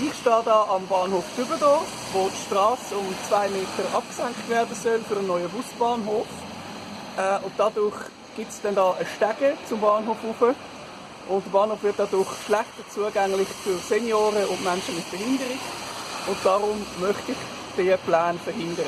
Ich stehe hier am Bahnhof Dübendorf, wo die Straße um zwei Meter abgesenkt werden soll für einen neuen Busbahnhof. Äh, und dadurch gibt es dann da eine Stege zum Bahnhof rauf. Und der Bahnhof wird dadurch schlechter zugänglich für Senioren und Menschen mit Behinderung. Und darum möchte ich diesen Plan verhindern.